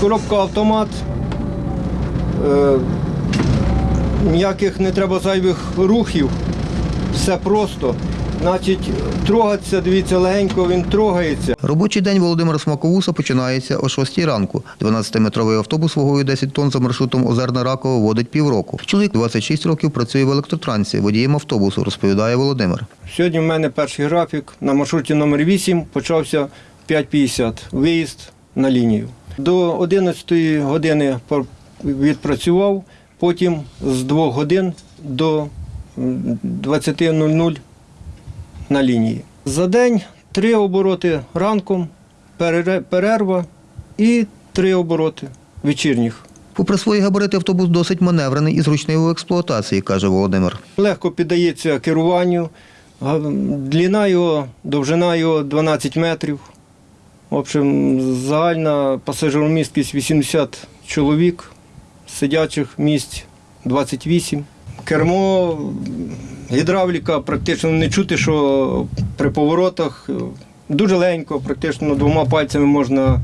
Коробка автомат. Е, ніяких не треба зайвих рухів. Все просто. Значить, трогатися, дивіться, легенько він трогається. Робочий день Володимира Смаковуса починається о 6 ранку. 12-метровий автобус вагою 10 тонн за маршрутом Озерна-Раково водить півроку. Чоловік 26 років працює в електротрансі, водієм автобусу, розповідає Володимир. Сьогодні в мене перший графік. На маршруті номер 8 почався 5.50. Виїзд на лінію. До 11 години відпрацював, потім з 2 годин до 20.00 на лінії. За день три обороти ранком, перерва і три обороти вечірніх. Попри свої габарити, автобус досить маневрений і зручний у експлуатації, каже Володимир. Легко піддається керуванню. Длина його, довжина його 12 метрів. В общем, загальна пасажиромісткість 80 чоловік, сидячих місць 28. Кермо, гідравліка практично не чути, що при поворотах дуже легенько, практично двома пальцями можна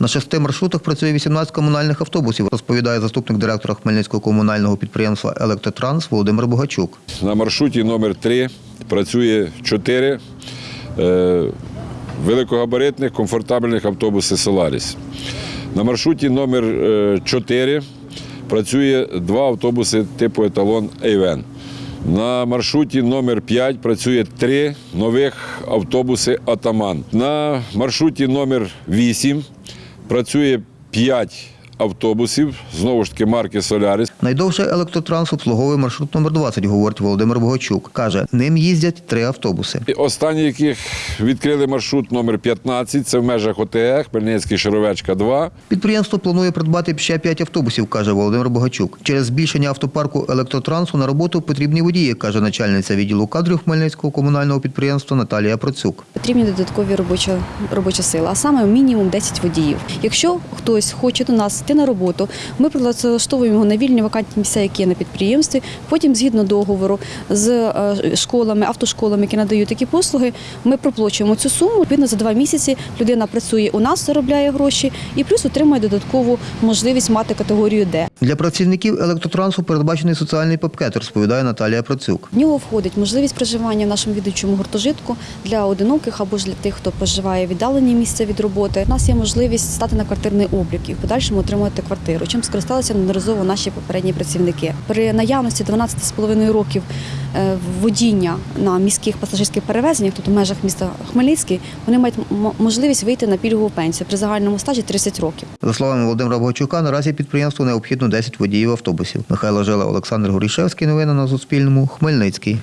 На шести маршрутах працює 18 комунальних автобусів, розповідає заступник директора Хмельницького комунального підприємства Електротранс Володимир Богачук. На маршруті номер 3 працює 4 е, великогабаритних комфортабельних автобусів Соларіс. На маршруті номер 4 працює два автобуси типу еталон Ейвен. На маршруті номер 5 працює три нових автобуси Атаман. На маршруті номер 8 працює 5 автобусів, знову ж таки марки Соляріс. Найдовше електротранс обслуговує маршрут номер 20, говорить Володимир Богачук. Каже, ним їздять три автобуси. І Останні, яких відкрили маршрут номер 15, це в межах ОТЕ, Хмельницький Шаровечка 2. Підприємство планує придбати ще п'ять автобусів, каже Володимир Богачук. Через збільшення автопарку електротрансу на роботу потрібні водії, каже начальниця відділу кадрів Хмельницького комунального підприємства Наталія Процюк. Потрібні додаткові робоча, робоча сила, а саме мінімум 10 водіїв. Якщо хтось хоче до нас йти на роботу, ми прилаштовуємо його на вільні вакантні місця, які є на підприємстві. Потім, згідно договору з е, школами, автошколами, які надають такі послуги, ми проплачуємо цю суму. Відповідно, за два місяці людина працює у нас, заробляє гроші і плюс отримує додаткову можливість мати категорію Д. Для працівників електротрансу передбачений соціальний пакет, розповідає Наталія Процюк. В нього входить можливість проживання в нашому відучому гуртожитку для одиноких або ж для тих, хто проживає віддалені місця від роботи. У нас є можливість стати на квартирний облік і в подальшому отримати квартиру, чим скористалися неодноразово наші попередні працівники. При наявності 12,5 років е, водіння на міських пасажирських перевезеннях, тут у межах міста Хмельницький, вони мають можливість вийти на пільгову пенсію при загальному стажі 30 років. За словами Володимира Богачука, наразі підприємству необхідно 10 водіїв автобусів. Михайло Жила, Олександр Горішевський. Новини на Суспільному. Хмельницький.